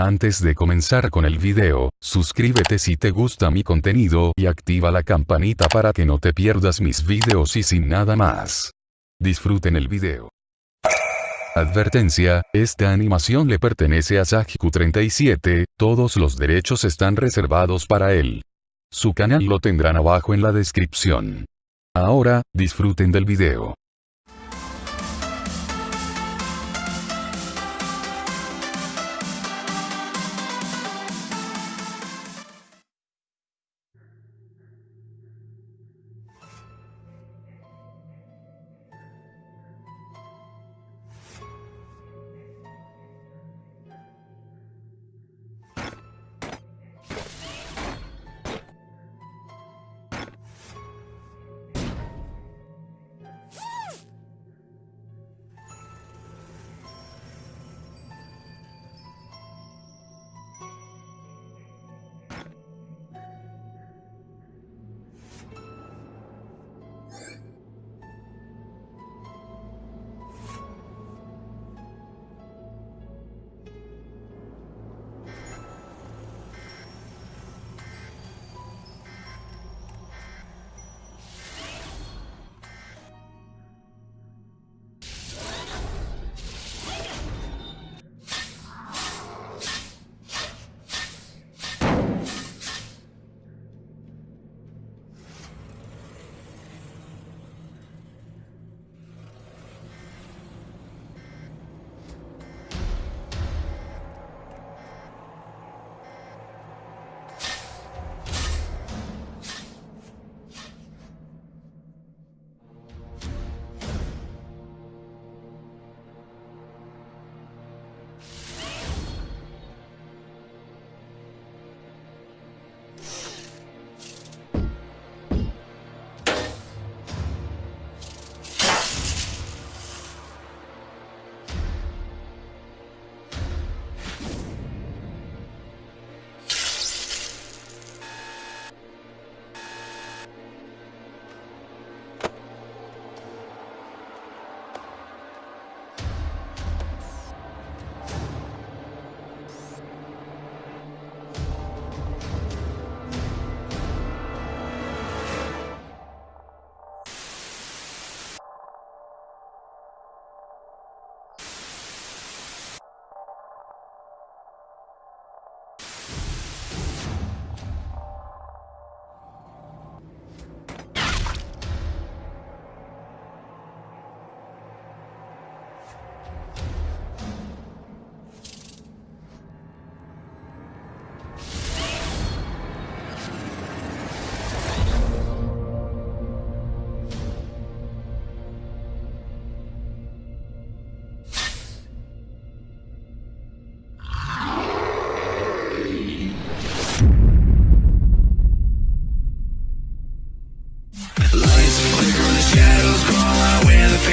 Antes de comenzar con el video, suscríbete si te gusta mi contenido y activa la campanita para que no te pierdas mis videos y sin nada más. Disfruten el video. Advertencia, esta animación le pertenece a Sajiku37, todos los derechos están reservados para él. Su canal lo tendrán abajo en la descripción. Ahora, disfruten del video.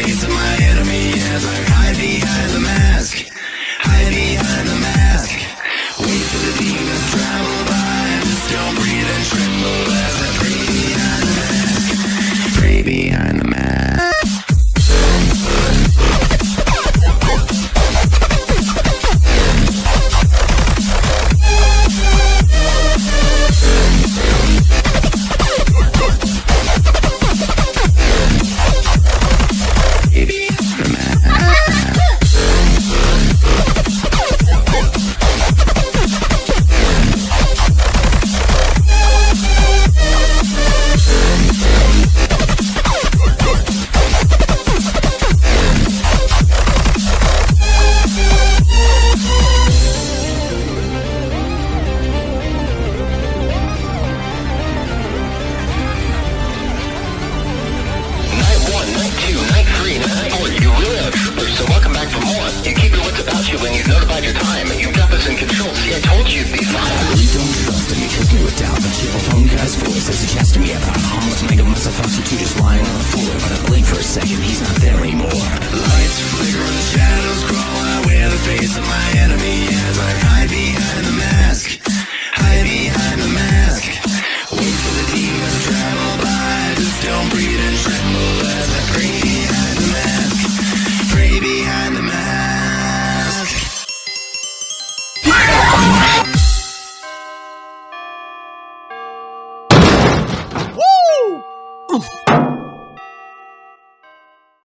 face of my enemy as I hide behind the mask. says he's to me about homeless nigga must have found just lying on the floor. But I blink for a second, he's not there anymore.